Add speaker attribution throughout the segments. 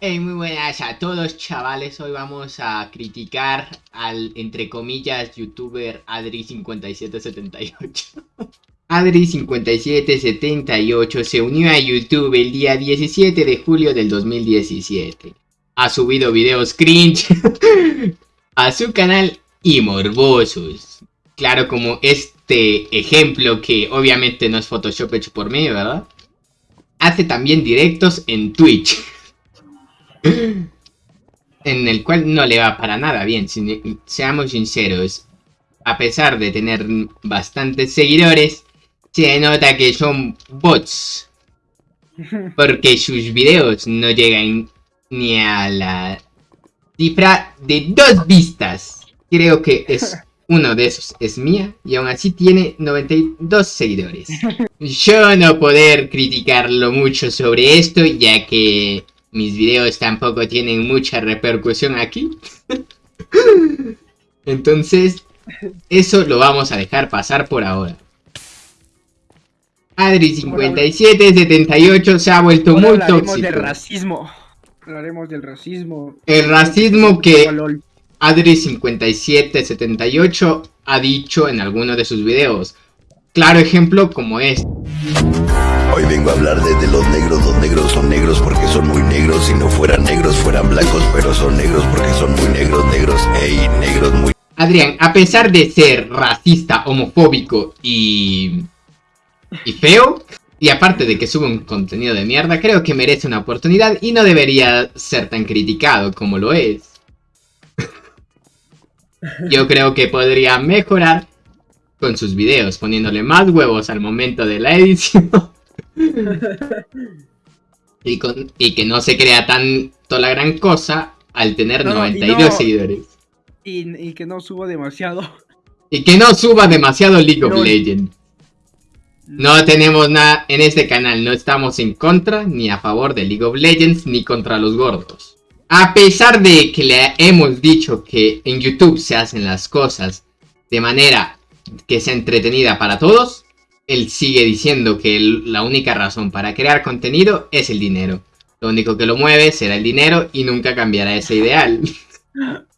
Speaker 1: Hey, muy buenas a todos chavales, hoy vamos a criticar al, entre comillas, youtuber Adri5778. Adri5778 se unió a YouTube el día 17 de julio del 2017 Ha subido videos cringe a su canal y morbosos. Claro como este ejemplo que obviamente no es Photoshop hecho por mí, ¿verdad? Hace también directos en Twitch en el cual no le va para nada bien, seamos sinceros. A pesar de tener bastantes seguidores, se nota que son bots. Porque sus videos no llegan ni a la cifra de dos vistas. Creo que es uno de esos es mía y aún así tiene 92 seguidores. Yo no poder criticarlo mucho sobre esto ya que mis videos tampoco tienen mucha repercusión aquí. Entonces, eso lo vamos a dejar pasar por ahora. Adri5778 se ha vuelto muy tóxico.
Speaker 2: del racismo. Hablaremos del racismo.
Speaker 1: El racismo que Adri5778 ha dicho en alguno de sus videos. Claro ejemplo como este.
Speaker 3: Hoy vengo a hablar de, los negros. Los negros son negros porque son muy negros. Si no fueran negros, fueran blancos, pero son negros porque son muy negros, negros. Ey, negros muy...
Speaker 1: Adrián, a pesar de ser racista, homofóbico y... y feo, y aparte de que sube un contenido de mierda, creo que merece una oportunidad y no debería ser tan criticado como lo es. Yo creo que podría mejorar con sus videos, poniéndole más huevos al momento de la edición. Y, con, y que no se crea tanto la gran cosa al tener 92 seguidores.
Speaker 2: Y, que no suba demasiado.
Speaker 1: Y que no suba demasiado League of Legends. No tenemos nada en este canal, no estamos en contra ni a favor de League of Legends ni contra los gordos. A pesar de que le hemos dicho que en YouTube se hacen las cosas de manera que sea entretenida para todos, él sigue diciendo que la única razón para crear contenido es el dinero. Lo único que lo mueve será el dinero y nunca cambiará ese ideal.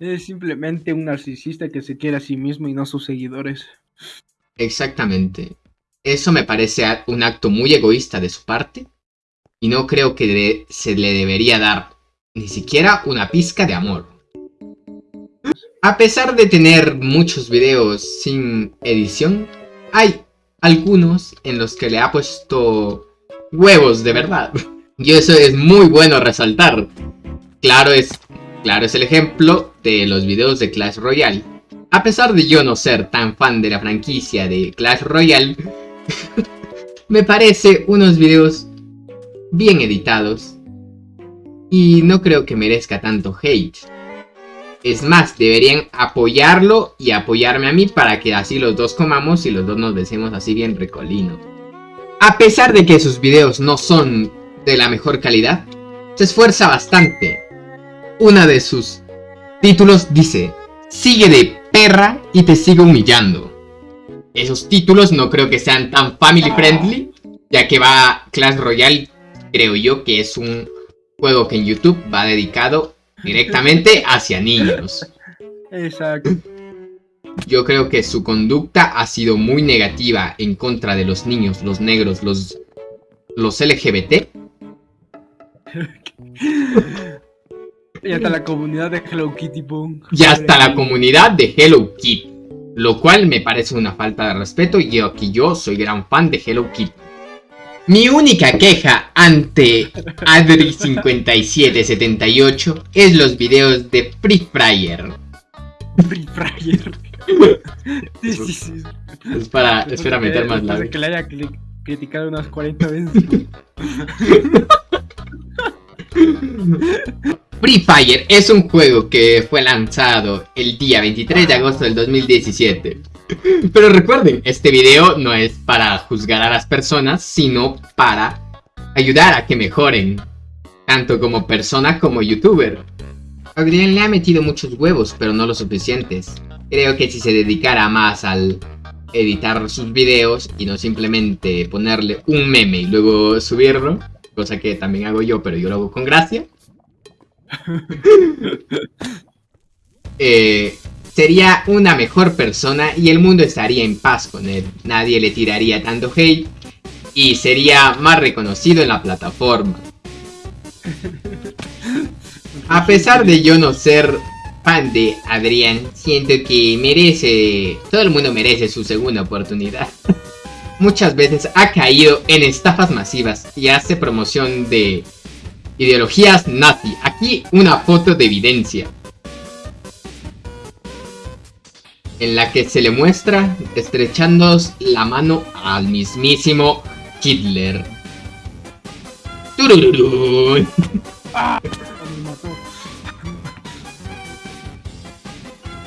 Speaker 2: Es simplemente un narcisista que se quiere a sí mismo y no a sus seguidores.
Speaker 1: Exactamente. Eso me parece un acto muy egoísta de su parte. Y no creo que se le debería dar ni siquiera una pizca de amor. A pesar de tener muchos videos sin edición, hay algunos en los que le ha puesto huevos de verdad. Y eso es muy bueno resaltar. Claro es, claro es el ejemplo de los videos de Clash Royale. A pesar de yo no ser tan fan de la franquicia de Clash Royale, me parece unos videos bien editados. Y no creo que merezca tanto hate. Es más, deberían apoyarlo y apoyarme a mí para que así los dos comamos y los dos nos besemos así bien recolinos. A pesar de que sus videos no son de la mejor calidad, se esfuerza bastante. Una de sus títulos dice, sigue de perra y te sigo humillando. Esos títulos no creo que sean tan family friendly, ya que va Clash Royale, creo yo que es un juego que en YouTube va dedicado directamente hacia niños.
Speaker 2: Exacto.
Speaker 1: Yo creo que su conducta ha sido muy negativa en contra de los niños, los negros, los, los LGBT.
Speaker 2: y hasta la comunidad de Hello Kitty Boom.
Speaker 1: Y hasta la comunidad de Hello Kitty. Lo cual me parece una falta de respeto y yo que yo soy gran fan de Hello Kitty. Mi única queja ante Adri5778 es los videos de Free Fire.
Speaker 2: Free Fire.
Speaker 1: sí, sí, sí. Es para, es para meter más
Speaker 2: Para que le haya criticado unas 40 veces.
Speaker 1: Free Fire es un juego que fue lanzado el día 23 de agosto del 2017 pero recuerden, este video no es para juzgar a las personas, sino para ayudar a que mejoren, tanto como persona como youtuber. Adrián le ha metido muchos huevos, pero no lo suficientes. Creo que si se dedicara más al editar sus videos y no simplemente ponerle un meme y luego subirlo, cosa que también hago yo, pero yo lo hago con gracia. Eh, sería una mejor persona y el mundo estaría en paz con él. Nadie le tiraría tanto hate y sería más reconocido en la plataforma. A pesar de yo no ser fan de Adrián, siento que merece, todo el mundo merece su segunda oportunidad. Muchas veces ha caído en estafas masivas y hace promoción de ideologías nazi. Aquí una foto de evidencia. En la que se le muestra estrechando la mano al mismísimo Hitler.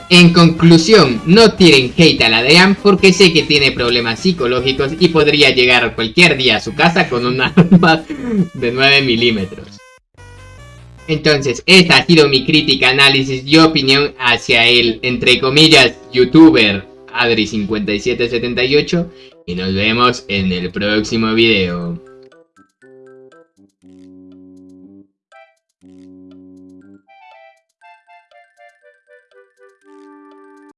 Speaker 1: En conclusión, no tiren hate a la Dean porque sé que tiene problemas psicológicos y podría llegar cualquier día a su casa con un arma de 9 milímetros. Entonces, esta ha sido mi crítica, análisis y opinión hacia el, entre comillas, youtuber Adri5778 y nos vemos en el próximo video.